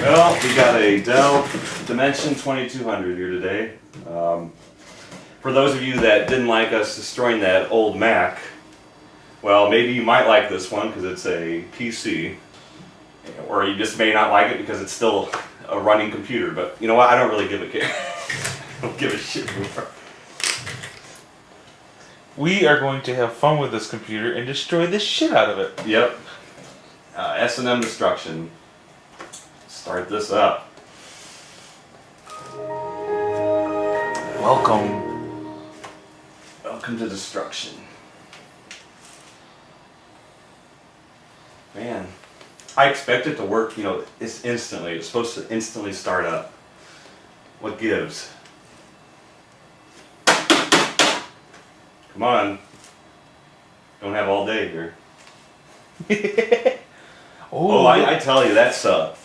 Well, we got a Dell Dimension 2200 here today. Um, for those of you that didn't like us destroying that old Mac, well, maybe you might like this one because it's a PC, or you just may not like it because it's still a running computer. But you know what? I don't really give a care. I don't give a shit anymore. We are going to have fun with this computer and destroy the shit out of it. Yep. Uh, S&M Destruction. Start this up. Welcome. Welcome to destruction. Man, I expect it to work, you know, it's instantly. It's supposed to instantly start up. What gives? Come on. Don't have all day here. Oh, I, I tell you, that's a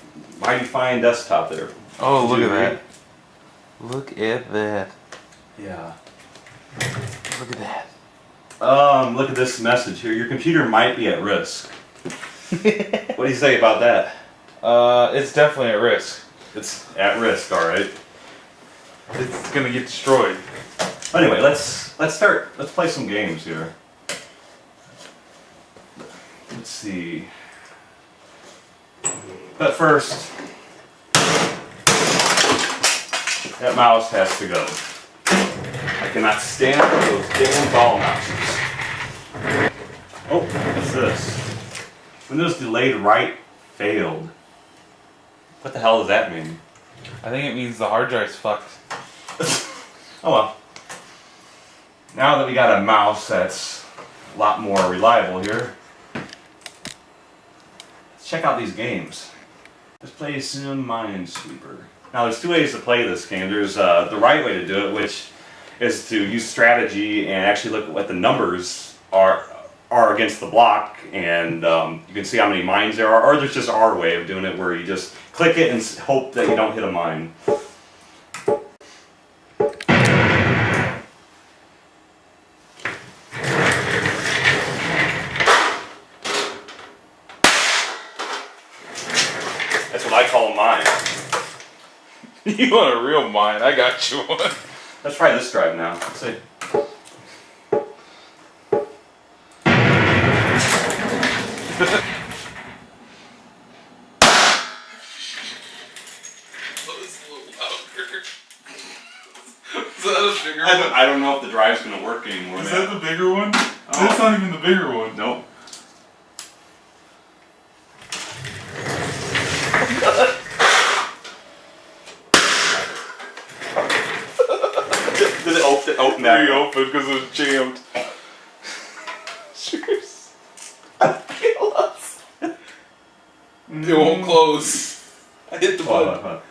mighty fine desktop there. oh, look at that. Look at that. Yeah. Look at that. Um, look at this message here. Your computer might be at risk. what do you say about that? Uh, it's definitely at risk. It's at risk, all right. It's gonna get destroyed. Anyway, let's let's start. Let's play some games here. Let's see. But first, that mouse has to go. I cannot stand those damn ball mouses. Oh, what's this? Windows delayed write failed. What the hell does that mean? I think it means the hard drive's fucked. Oh well. Now that we got a mouse that's a lot more reliable here, check out these games. Let's play Sim Minesweeper. Now there's two ways to play this game. There's uh, the right way to do it, which is to use strategy and actually look at what the numbers are are against the block, and um, you can see how many mines there are. Or there's just our way of doing it, where you just click it and hope that you don't hit a mine. you want a real mine? I got you one. Let's try this drive now. Let's see. Is that a bigger I don't, I don't know if the drive's gonna work anymore, Is man. that the bigger one? Oh. That's not even the bigger one. Nope. Did it open, open that? Reopened because it was jammed. Cheers. It won't close. I hit the Hold on, button. hold on.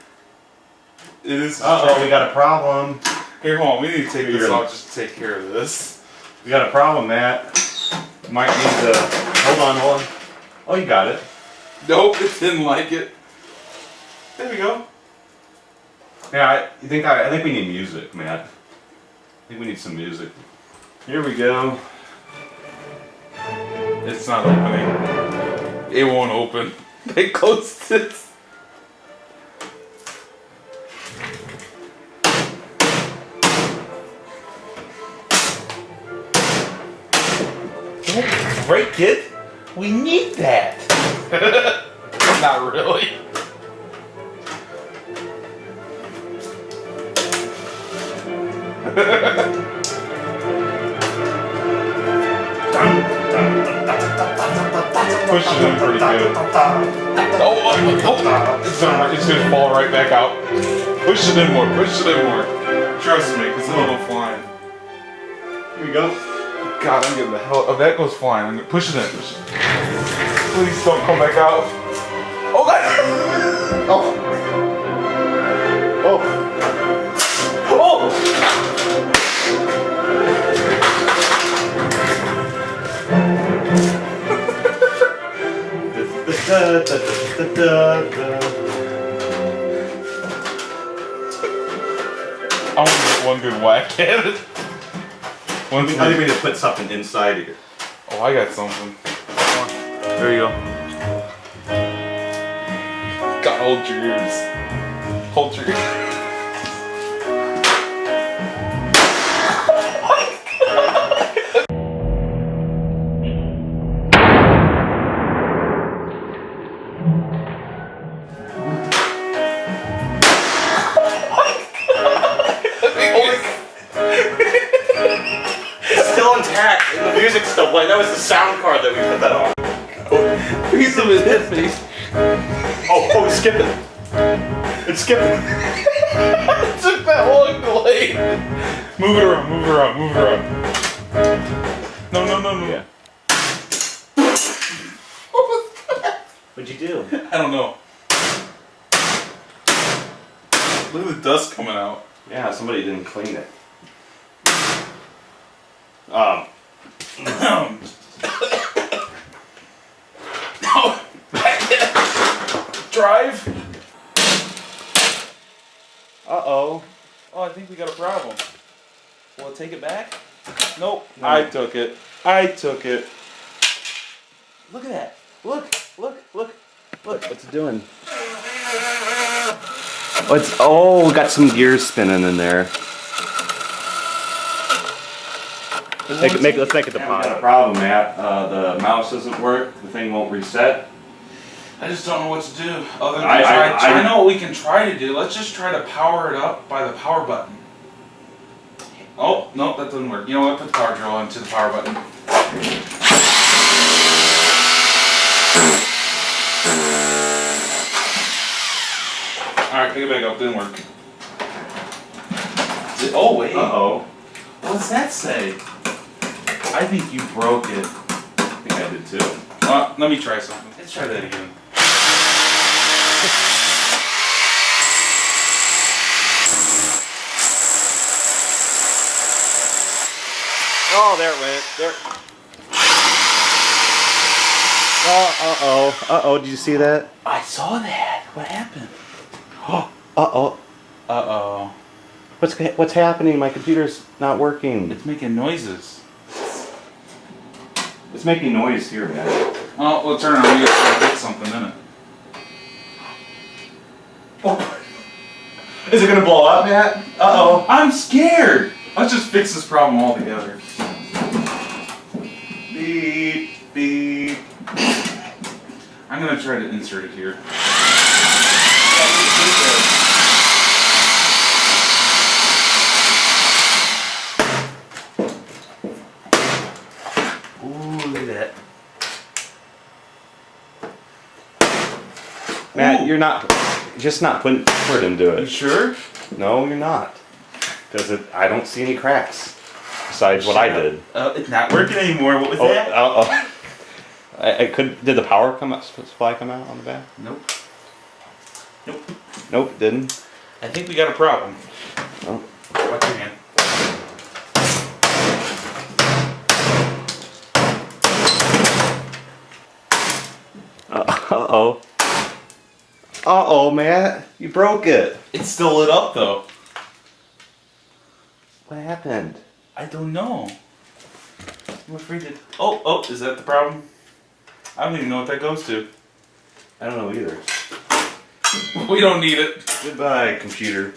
It is. Uh-oh, we got a problem. Here, hold on. We need to take this off just to take care of this. We got a problem, Matt. Might need to... Hold on, hold on. Oh, you got it. Nope, it didn't like it. There we go. Yeah, I think I, I think we need music, Matt. Think we need some music. Here we go. It's not opening. It won't open. They closed it. Don't break it. We need that. not really. Push it in pretty good. Oh, oh, oh. It's, gonna, it's gonna fall right back out. Push it in more, push it in more. Trust me, because it'll go flying. Here we go. God, I'm getting the hell. Oh, that goes flying. I'm gonna push it in. It. Please don't come back out. Oh God! Oh. Da, da. I want to get one good whack at it. One I need to put something inside here. Oh, I got something. There you go. God, hold your ears. Hold your It's intact, and the music's still playing. That was the sound card that we put that on. piece of his head face. Oh, oh, it's skipping. It's skipping. took that long delay. Move it around, move it around, move it around. No, no, no, no. Yeah. What'd you do? I don't know. Look at the dust coming out. Yeah, somebody didn't clean it. Um, Drive. uh-oh. Oh, I think we got a problem. Will it take it back? Nope. I took it. I took it. Look at that. Look, look, look, look. What's it doing? Oh, it's, oh, got some gears spinning in there. Make, it- make, let's make it the got a problem, Matt. Uh, the mouse doesn't work. The thing won't reset. I just don't know what to do. Other than I- I- try, I- I know what we can try to do. Let's just try to power it up by the power button. Oh, no, that doesn't work. You know what? Put the power drill into the power button. Alright, pick it back up. Didn't work. Did- oh, wait. Uh-oh. What's that say? I think you broke it. I think I did too. Uh, let me try something. Let's try that again. Oh, there it went. There. Oh, uh-oh. Uh-oh, did you see that? I saw that. What happened? Oh, Uh-oh. Uh oh. What's, what's happening? My computer's not working. It's making noises. It's making noise here, man. Oh, well, turn around. We got to fix something in it. Oh. Is it gonna blow up, Matt? Uh-oh. I'm scared. Let's just fix this problem altogether. Beep, beep. I'm gonna try to insert it here. Ooh, Matt, Ooh. you're not, just not putting effort into You it. sure? No, you're not. Because it, I don't see any cracks. Besides what I did. Uh, it's not working anymore. What was Oh, that? uh, oh. I, I could. Did the power come out? Supply come out on the back? Nope. Nope. Nope, didn't. I think we got a problem. Oh. Watch your hand. Uh oh. Uh oh, Matt, you broke it. It's still lit up though. What happened? I don't know. I'm afraid to. Oh, oh, is that the problem? I don't even know what that goes to. I don't know either. We don't need it. Goodbye, computer.